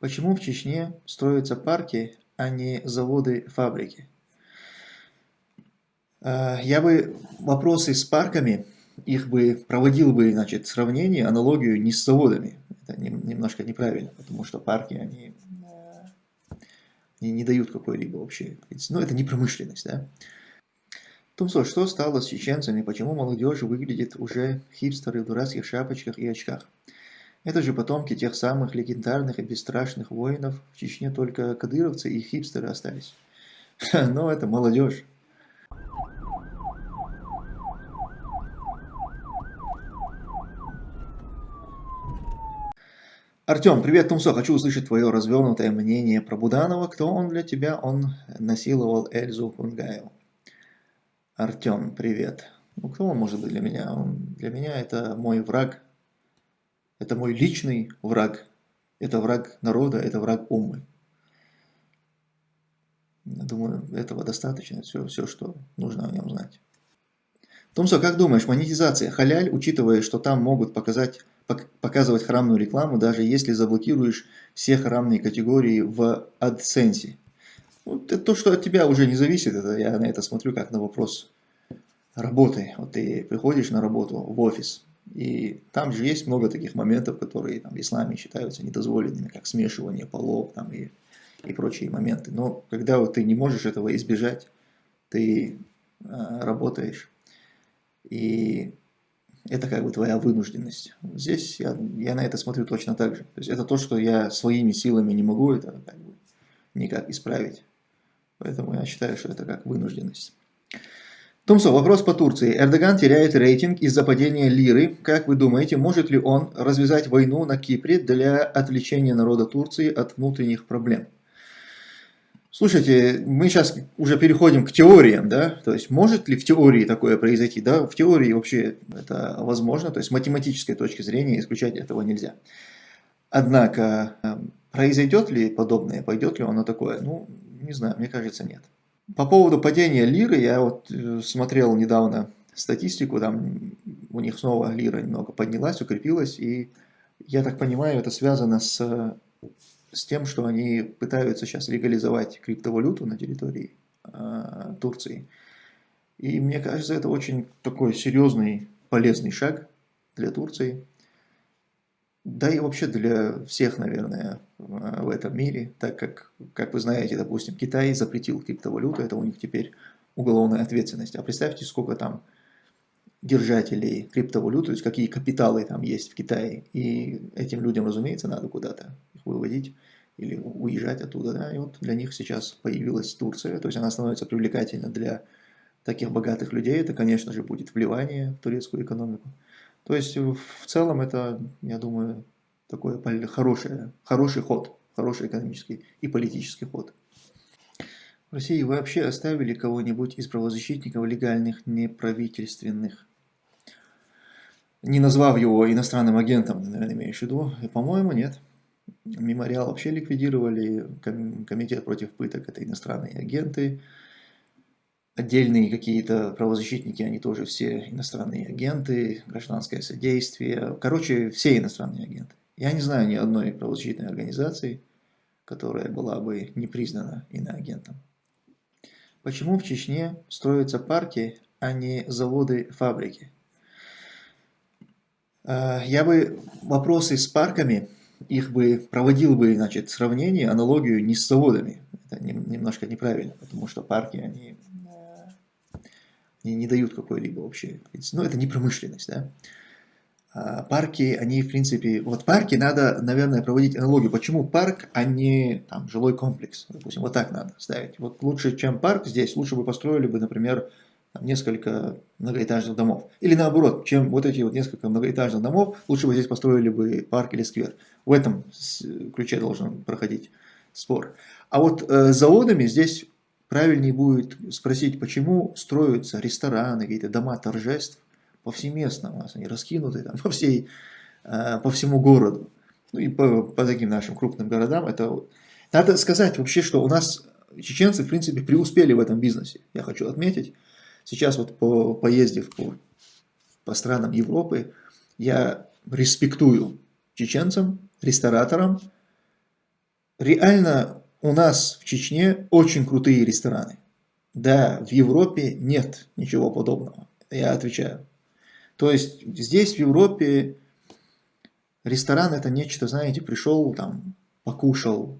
Почему в Чечне строятся парки, а не заводы, фабрики? А, я бы вопросы с парками, их бы проводил бы, значит, сравнение, аналогию не с заводами. Это немножко неправильно, потому что парки, они не, не дают какой-либо вообще, ну это не промышленность, да. Тумсо, что стало с чеченцами, почему молодежь выглядит уже хипстеры в дурацких шапочках и очках? Это же потомки тех самых легендарных и бесстрашных воинов. В Чечне только кадыровцы и хипстеры остались. Но это молодежь. Артем, привет, Тумсо. Хочу услышать твое развернутое мнение про Буданова. Кто он для тебя? Он насиловал Эльзу Кунгаеву. Артем, привет. Ну, кто он может быть для меня? Он, для меня это мой враг. Это мой личный враг. Это враг народа, это враг умы. Думаю, этого достаточно. Все, все, что нужно о нем знать. Томсо, как думаешь, монетизация халяль, учитывая, что там могут показать показывать храмную рекламу, даже если заблокируешь все храмные категории в AdSense. Ну, это то, что от тебя уже не зависит, это я на это смотрю как на вопрос работы. Вот ты приходишь на работу в офис, и там же есть много таких моментов, которые там, в исламе считаются недозволенными, как смешивание полов там, и, и прочие моменты. Но когда вот ты не можешь этого избежать, ты э, работаешь. И это как бы твоя вынужденность. Здесь я, я на это смотрю точно так же. То есть это то, что я своими силами не могу это как бы никак исправить. Поэтому я считаю, что это как вынужденность. Томсо, вопрос по Турции. Эрдоган теряет рейтинг из-за падения лиры. Как вы думаете, может ли он развязать войну на Кипре для отвлечения народа Турции от внутренних проблем? Слушайте, мы сейчас уже переходим к теориям, да, то есть может ли в теории такое произойти, да, в теории вообще это возможно, то есть с математической точки зрения исключать этого нельзя. Однако, эм, произойдет ли подобное, пойдет ли оно такое, ну, не знаю, мне кажется, нет. По поводу падения лиры, я вот э, смотрел недавно статистику, там у них снова лира немного поднялась, укрепилась, и я так понимаю, это связано с с тем, что они пытаются сейчас легализовать криптовалюту на территории э, Турции. И мне кажется, это очень такой серьезный, полезный шаг для Турции. Да и вообще для всех, наверное, в этом мире, так как, как вы знаете, допустим, Китай запретил криптовалюту, это у них теперь уголовная ответственность. А представьте, сколько там держателей криптовалют, то есть какие капиталы там есть в Китае. И этим людям, разумеется, надо куда-то их выводить или уезжать оттуда. Да? И вот для них сейчас появилась Турция, то есть она становится привлекательна для таких богатых людей. Это, конечно же, будет вливание в турецкую экономику. То есть в целом это, я думаю, такой хороший, хороший ход, хороший экономический и политический ход. В России вообще оставили кого-нибудь из правозащитников легальных неправительственных? Не назвав его иностранным агентом, наверное, имеешь в виду? И, по-моему, нет. Мемориал вообще ликвидировали, комитет против пыток, это иностранные агенты. Отдельные какие-то правозащитники, они тоже все иностранные агенты, гражданское содействие. Короче, все иностранные агенты. Я не знаю ни одной правозащитной организации, которая была бы не признана иноагентом. Почему в Чечне строятся парки, а не заводы, фабрики? А, я бы вопросы с парками их бы проводил бы, значит, сравнение, аналогию не с заводами. Это немножко неправильно, потому что парки, они не, не дают какой-либо вообще, ну, это не промышленность, да. А парки, они, в принципе, вот парки надо, наверное, проводить аналогию. Почему парк, а не там, жилой комплекс? Допустим, вот так надо ставить. Вот лучше, чем парк здесь, лучше бы построили бы, например, несколько многоэтажных домов. Или наоборот, чем вот эти вот несколько многоэтажных домов, лучше бы здесь построили бы парк или сквер. В этом ключе должен проходить спор. А вот э, заводами здесь правильнее будет спросить, почему строятся рестораны, какие-то дома торжеств повсеместно. У нас они раскинуты там, по, всей, э, по всему городу. Ну и по, по таким нашим крупным городам. Это... Надо сказать вообще, что у нас чеченцы, в принципе, преуспели в этом бизнесе. Я хочу отметить. Сейчас вот по, поездив по, по странам Европы, я респектую чеченцам, рестораторам, реально у нас в Чечне очень крутые рестораны. Да, в Европе нет ничего подобного, я отвечаю. То есть здесь в Европе ресторан это нечто, знаете, пришел там, покушал,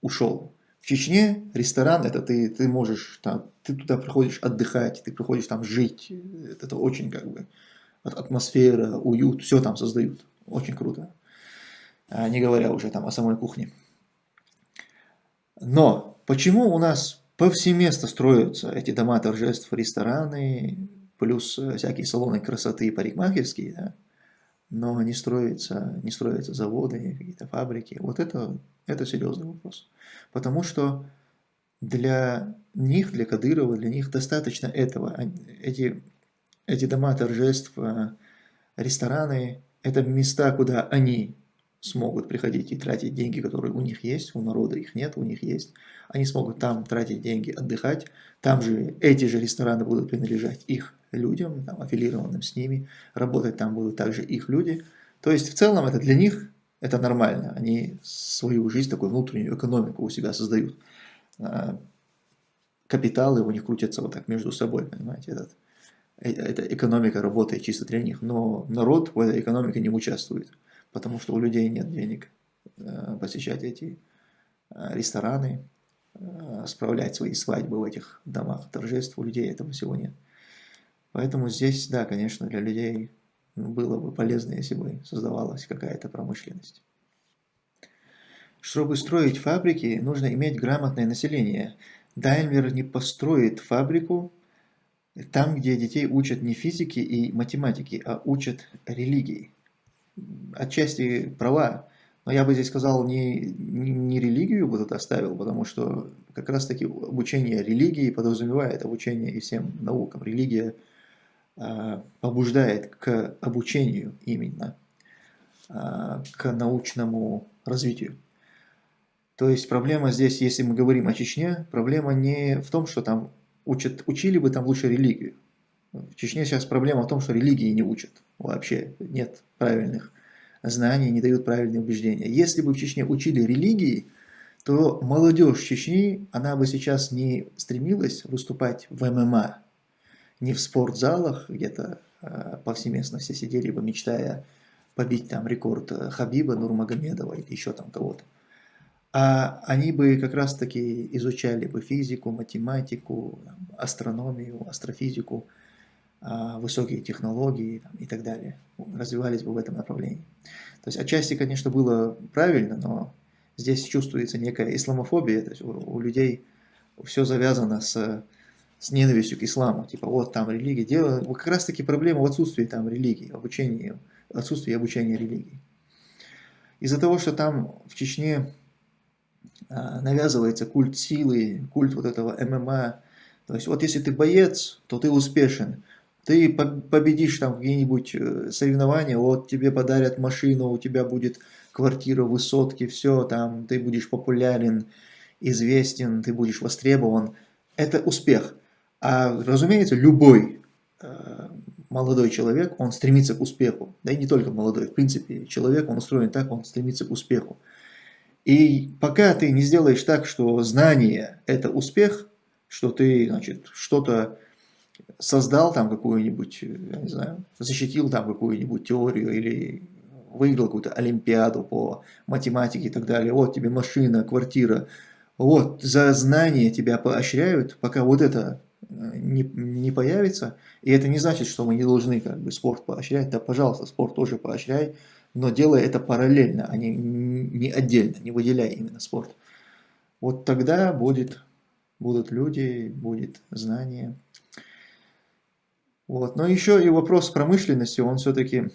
ушел. В Чечне ресторан это ты, ты можешь, там, ты туда приходишь отдыхать, ты приходишь там жить. Это очень как бы атмосфера, уют, все там создают. Очень круто. А не говоря уже там о самой кухне. Но почему у нас повсеместно строятся эти дома торжеств, рестораны, плюс всякие салоны красоты и парикмахерские, да? но не строятся, не строятся заводы, какие-то фабрики. Вот это, это серьезный вопрос. Потому что для них, для Кадырова, для них достаточно этого. Эти, эти дома торжеств, э, рестораны – это места, куда они смогут приходить и тратить деньги, которые у них есть, у народа их нет, у них есть. Они смогут там тратить деньги, отдыхать. Там же эти же рестораны будут принадлежать их людям, там, аффилированным с ними. Работать там будут также их люди. То есть в целом это для них это нормально. Они свою жизнь, такую внутреннюю экономику у себя создают. А, капиталы у них крутятся вот так между собой, понимаете, этот, э, эта экономика работает чисто для них, но народ в этой экономике не участвует потому что у людей нет денег э, посещать эти э, рестораны, э, справлять свои свадьбы в этих домах торжеств, у людей этого всего нет. Поэтому здесь, да, конечно, для людей было бы полезно, если бы создавалась какая-то промышленность. Чтобы строить фабрики, нужно иметь грамотное население. Даймлер не построит фабрику там, где детей учат не физике и математике, а учат религии отчасти права, но я бы здесь сказал, не, не, религию бы тут оставил, потому что как раз таки обучение религии подразумевает обучение и всем наукам. Религия э, побуждает к обучению именно, э, к научному развитию. То есть проблема здесь, если мы говорим о Чечне, проблема не в том, что там учат, учили бы там лучше религию. В Чечне сейчас проблема в том, что религии не учат вообще, нет правильных знаний, не дают правильные убеждения. Если бы в Чечне учили религии, то молодежь Чечни, она бы сейчас не стремилась выступать в ММА, не в спортзалах, где-то э, повсеместно все сидели бы, мечтая побить там рекорд Хабиба Нурмагомедова или еще там кого-то. А они бы как раз таки изучали бы физику, математику, астрономию, астрофизику, высокие технологии и так далее, развивались бы в этом направлении. То есть отчасти, конечно, было правильно, но здесь чувствуется некая исламофобия, то есть у, у людей все завязано с, с ненавистью к исламу, типа вот там религия, дело, как раз таки проблема в отсутствии там религии, в обучении, отсутствии обучения религии. Из-за того, что там в Чечне а, навязывается культ силы, культ вот этого ММА, то есть вот если ты боец, то ты успешен, ты победишь там где-нибудь э, соревнования, вот тебе подарят машину, у тебя будет квартира в высотке, все, там ты будешь популярен, известен, ты будешь востребован. Это успех. А разумеется, любой э, молодой человек, он стремится к успеху. Да и не только молодой, в принципе, человек, он устроен так, он стремится к успеху. И пока ты не сделаешь так, что знание – это успех, что ты, значит, что-то создал там какую-нибудь, я не знаю, защитил там какую-нибудь теорию или выиграл какую-то олимпиаду по математике и так далее, вот тебе машина, квартира, вот за знания тебя поощряют, пока вот это э, не, не появится, и это не значит, что мы не должны как бы спорт поощрять, да пожалуйста, спорт тоже поощряй, но делай это параллельно, а не, не отдельно, не выделяя именно спорт. Вот тогда будет, будут люди, будет знание. Вот. Но еще и вопрос промышленности, он все-таки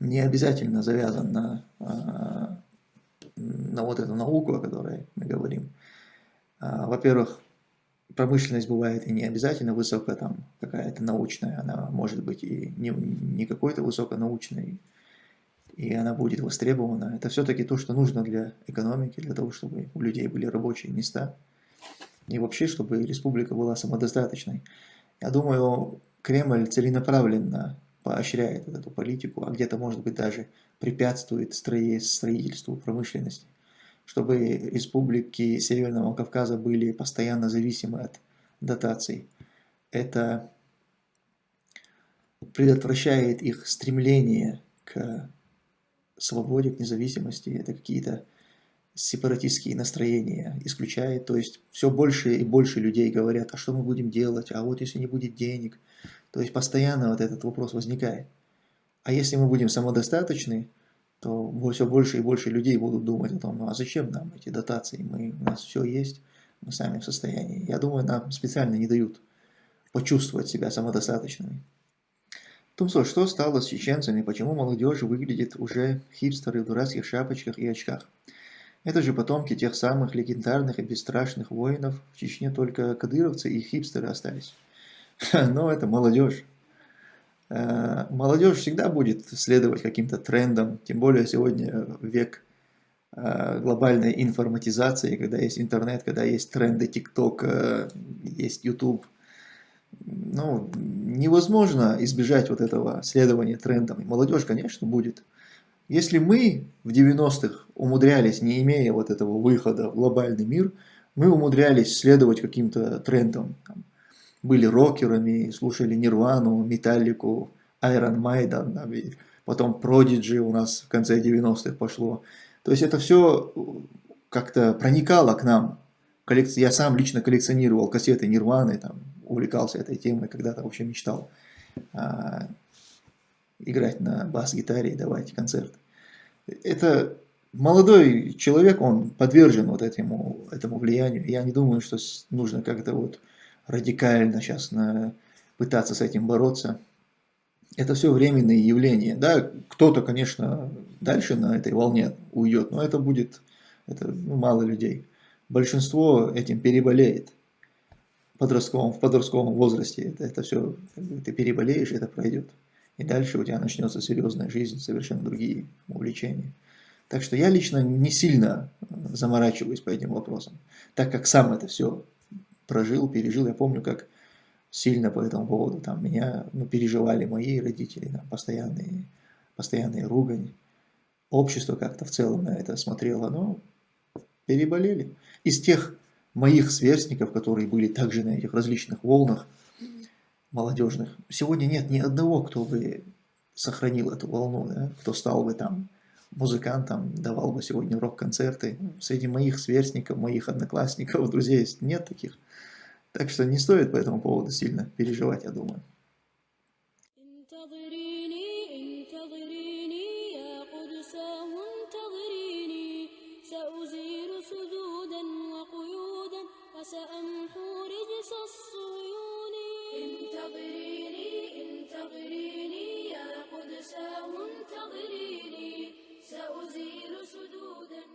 не обязательно завязан на, а, на вот эту науку, о которой мы говорим. А, во-первых, промышленность бывает и не обязательно высокая, там какая-то научная, она может быть и не, не какой-то высоконаучной, и она будет востребована. Это все-таки то, что нужно для экономики, для того, чтобы у людей были рабочие места, и вообще, чтобы республика была самодостаточной. Я думаю, Кремль целенаправленно поощряет эту политику, а где-то, может быть, даже препятствует строительству промышленности. чтобы республики Северного Кавказа были постоянно зависимы от дотаций. Это предотвращает их стремление к свободе, к независимости. Это какие-то сепаратистские настроения исключает. То есть все больше и больше людей говорят, а что мы будем делать, а вот если не будет денег. То есть постоянно вот этот вопрос возникает. А если мы будем самодостаточны, то все больше и больше людей будут думать о том, ну а зачем нам эти дотации, мы, у нас все есть, мы сами в состоянии. Я думаю, нам специально не дают почувствовать себя самодостаточными. Тумсо, что стало с чеченцами, почему молодежь выглядит уже хипстеры в дурацких шапочках и очках? Это же потомки тех самых легендарных и бесстрашных воинов. В Чечне только кадыровцы и хипстеры остались. Но это молодежь. Э, молодежь всегда будет следовать каким-то трендам, тем более сегодня век э, глобальной информатизации, когда есть интернет, когда есть тренды ТикТок, э, есть YouTube. Ну, невозможно избежать вот этого следования трендам. Молодежь, конечно, будет если мы в 90-х умудрялись, не имея вот этого выхода в глобальный мир, мы умудрялись следовать каким-то трендам. Были рокерами, слушали Нирвану, Металлику, Iron Maiden, потом Prodigy у нас в конце 90-х пошло. То есть это все как-то проникало к нам. Я сам лично коллекционировал кассеты Нирваны, там, увлекался этой темой, когда-то вообще мечтал а, играть на бас-гитаре и давать концерт. Это молодой человек, он подвержен вот этому, этому влиянию. Я не думаю, что нужно как-то вот радикально сейчас на, пытаться с этим бороться. Это все временные явления. Да, кто-то, конечно, дальше на этой волне уйдет, но это будет это, ну, мало людей. Большинство этим переболеет подростковом, в подростковом возрасте. Это, это все, ты переболеешь, это пройдет. И дальше у тебя начнется серьезная жизнь, совершенно другие увлечения. Так что я лично не сильно э, заморачиваюсь по этим вопросам, так как сам это все прожил, пережил. Я помню, как сильно по этому поводу там меня ну, переживали мои родители, там, постоянные, постоянные ругань. Общество как-то в целом на это смотрело, но переболели. Из тех моих сверстников, которые были также на этих различных волнах, молодежных. Сегодня нет ни одного, кто бы сохранил эту волну, да? кто стал бы там музыкантом, давал бы сегодня рок-концерты. Среди моих сверстников, моих одноклассников, друзей нет таких. Так что не стоит по этому поводу сильно переживать, я думаю. عساه تغريني سأزيل سدودا.